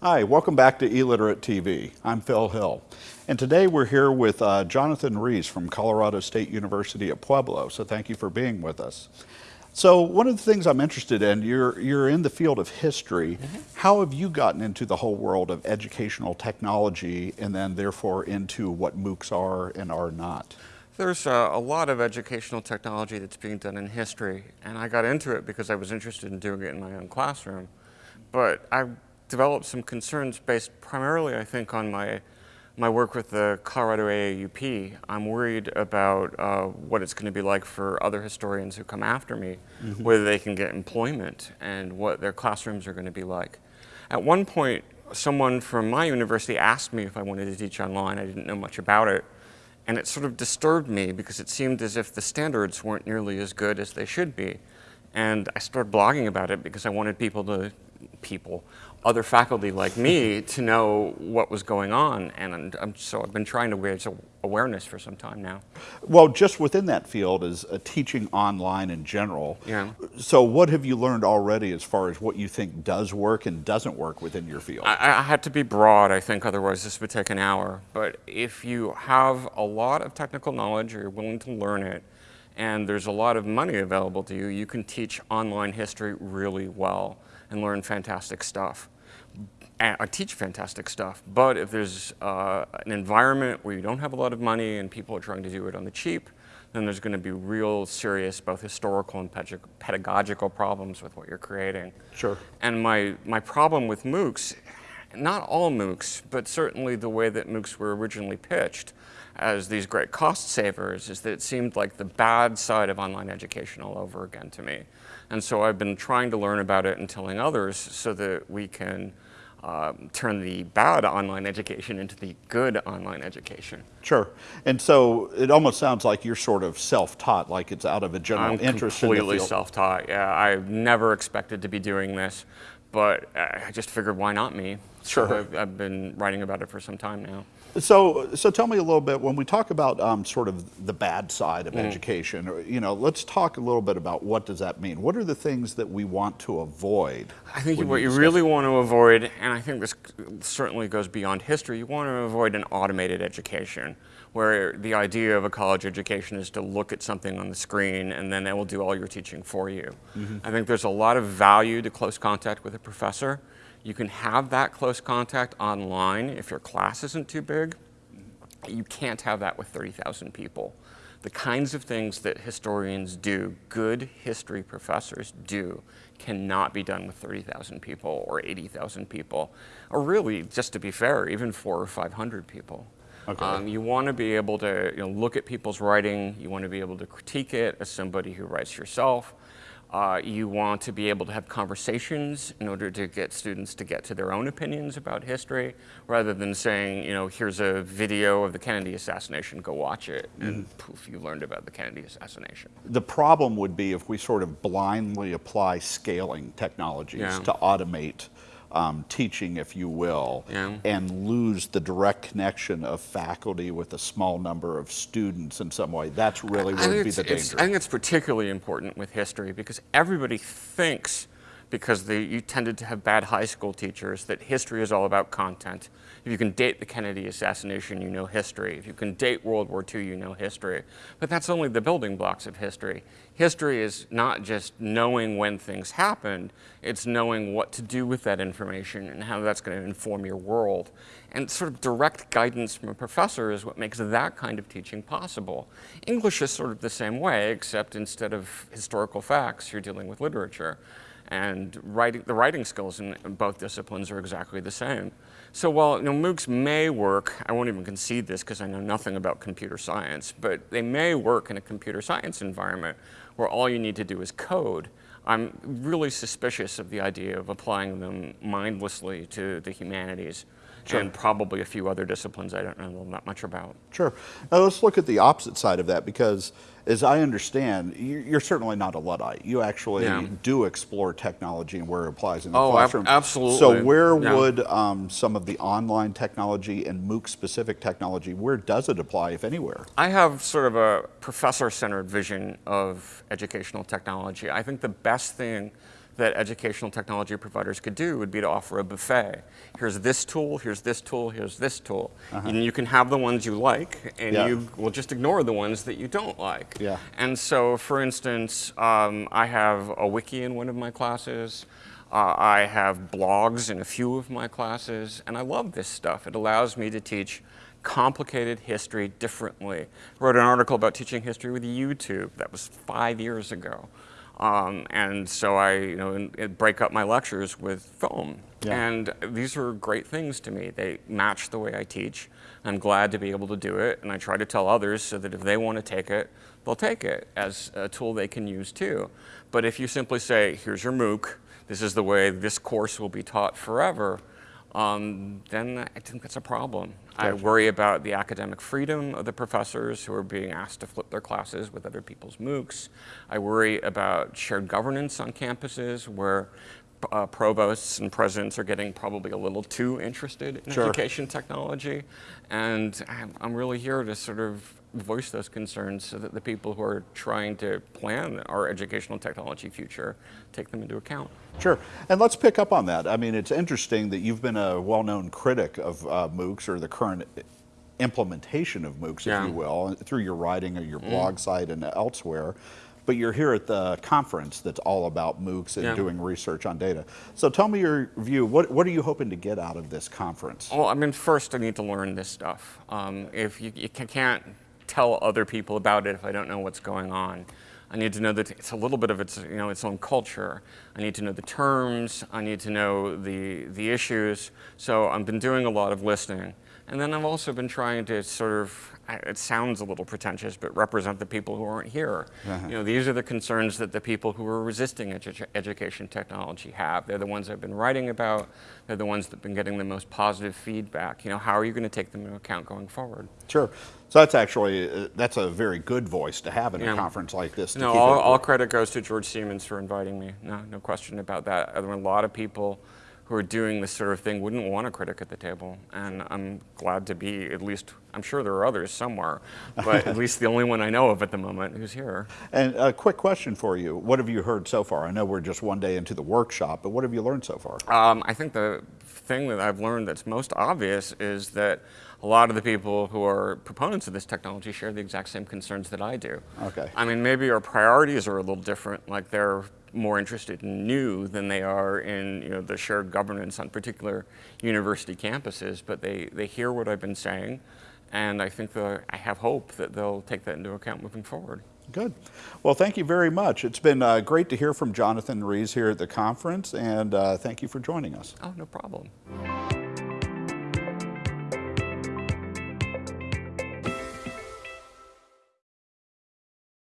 Hi, welcome back to eLiterate TV. I'm Phil Hill. And today we're here with uh, Jonathan Rees from Colorado State University at Pueblo. So thank you for being with us. So one of the things I'm interested in, you're, you're in the field of history. Mm -hmm. How have you gotten into the whole world of educational technology and then therefore into what MOOCs are and are not? There's a, a, lot of educational technology that's being done in history, and I got into it because I was interested in doing it in my own classroom. But I developed some concerns based primarily, I think, on my my work with the Colorado AAUP, I'm worried about uh, what it's going to be like for other historians who come after me, mm -hmm. whether they can get employment and what their classrooms are going to be like. At one point, someone from my university asked me if I wanted to teach online. I didn't know much about it. And it sort of disturbed me because it seemed as if the standards weren't nearly as good as they should be. And I started blogging about it because I wanted people to, people, other faculty like me to know what was going on. And I'm, so I've been trying to raise awareness for some time now. Well, just within that field is uh, teaching online in general. Yeah. So what have you learned already as far as what you think does work and doesn't work within your field? I, I had to be broad, I think, otherwise this would take an hour. But if you have a lot of technical knowledge or you're willing to learn it, and there's a lot of money available to you, you can teach online history really well and learn fantastic stuff. I teach fantastic stuff, but if there's uh, an environment where you don't have a lot of money and people are trying to do it on the cheap, then there's going to be real serious both historical and pedagogical problems with what you're creating. Sure. And my, my problem with MOOCs, not all MOOCs, but certainly the way that MOOCs were originally pitched as these great cost savers is that it seemed like the bad side of online education all over again to me. And so I've been trying to learn about it and telling others so that we can um, turn the bad online education into the good online education. Sure. And so it almost sounds like you're sort of self-taught, like it's out of a general I'm interest in completely self-taught, yeah. I never expected to be doing this, but I just figured why not me? Sure. So I've, I've been writing about it for some time now. So, so tell me a little bit when we talk about um, sort of the bad side of mm. education. You know, let's talk a little bit about what does that mean. What are the things that we want to avoid? I think what you really want to avoid, and I think this certainly goes beyond history. You want to avoid an automated education, where the idea of a college education is to look at something on the screen and then it will do all your teaching for you. Mm -hmm. I think there's a lot of value to close contact with a professor. You can have that close contact online if your class isn't too big. You can't have that with 30,000 people. The kinds of things that historians do, good history professors do, cannot be done with 30,000 people or 80,000 people, or really, just to be fair, even four or 500 people. Okay. Um, you want to be able to you know, look at people's writing, you want to be able to critique it as somebody who writes yourself, uh, you want to be able to have conversations in order to get students to get to their own opinions about history, rather than saying, you know, here's a video of the Kennedy assassination, go watch it, and mm. poof, you learned about the Kennedy assassination. The problem would be if we sort of blindly apply scaling technologies yeah. to automate um, teaching, if you will, yeah. and lose the direct connection of faculty with a small number of students in some way. That's really what would be the danger. I think it's particularly important with history because everybody thinks because they, you tended to have bad high school teachers, that history is all about content. If you can date the Kennedy assassination, you know history. If you can date World War II, you know history. But that's only the building blocks of history. History is not just knowing when things happened, it's knowing what to do with that information and how that's going to inform your world. And sort of direct guidance from a professor is what makes that kind of teaching possible. English is sort of the same way, except instead of historical facts, you're dealing with literature and writing, the writing skills in both disciplines are exactly the same. So while you know, MOOCs may work, I won't even concede this because I know nothing about computer science, but they may work in a computer science environment where all you need to do is code. I'm really suspicious of the idea of applying them mindlessly to the humanities sure. and probably a few other disciplines I don't know that much about. Sure. Now let's look at the opposite side of that because as I understand, you're certainly not a Luddite. You actually yeah. do explore technology and where it applies in the oh, classroom. Ab absolutely. So where yeah. would um, some of the online technology and MOOC-specific technology, where does it apply, if anywhere? I have sort of a professor-centered vision of educational technology. I think the best thing that educational technology providers could do would be to offer a buffet. Here's this tool, here's this tool, here's this tool. And you can have the ones you like, and Yeah. you will just ignore the ones that you don't like. Yeah. And so, for instance, um, I have a wiki in one of my classes. Uh, I have blogs in a few of my classes, and I love this stuff. It allows me to teach complicated history differently. I wrote an article about teaching history with YouTube. That was five years ago. Um, and so I, you know, break up my lectures with film. Yeah. And these are great things to me. They match the way I teach. I'm glad to be able to do it, and I try to tell others so that if they want to take it, they'll take it as a tool they can use too. But if you simply say, here's your MOOC, this is the way this course will be taught forever, um, then I think that's a problem. I worry about the academic freedom of the professors who are being asked to flip their classes with other people's MOOCs. I worry about shared governance on campuses where uh, provosts and presidents are getting probably a little too interested in Sure. education technology. And I'm, really here to sort of voice those concerns so that the people who are trying to plan our educational technology future take them into account. Sure. And let's pick up on that. I mean, it's interesting that you've been a well known critic of uh, MOOCs or the current implementation of MOOCs, Yeah. If you will, through your writing or your blog site and elsewhere. But you're here at the conference that's all about MOOCs and Yeah. doing research on data. So tell me your view. What, what are you hoping to get out of this conference? Well, I mean, first I need to learn this stuff. Um, if you, you can't tell other people about it if I don't know what's going on. I need to know that it's a little bit of its, you know, its own culture. I need to know the terms. I need to know the, the issues. So I've been doing a lot of listening. And then I've also been trying to sort of, it sounds a little pretentious, but represent the people who aren't here. You know, these are the concerns that the people who are resisting edu- education technology have. They're the ones I've been writing about. They're the ones that have been getting the most positive feedback. You know, how are you going to take them into account going forward? Sure. So that's actually uh, that's a very good voice to have in a conference like this. To No, keep all, all credit goes to George Siemens for inviting me. No, no question about that. There were a lot of people who are doing this sort of thing wouldn't want a critic at the table, and I'm glad to be at least. I'm sure there are others somewhere, but at least the only one I know of at the moment who's here. And a quick question for you: What have you heard so far? I know we're just one day into the workshop, but what have you learned so far? Um, I think the thing that I've learned that's most obvious is that a lot of the people who are proponents of this technology share the exact same concerns that I do. Okay. I mean, maybe our priorities are a little different. Like they're more interested in new than they are in you know the shared governance on particular university campuses. But they they hear what I've been saying, and I think the, I have hope that they'll take that into account moving forward. Good. Well, thank you very much. It's been uh, great to hear from Jonathan Rees here at the conference, and uh, thank you for joining us. Oh, no problem.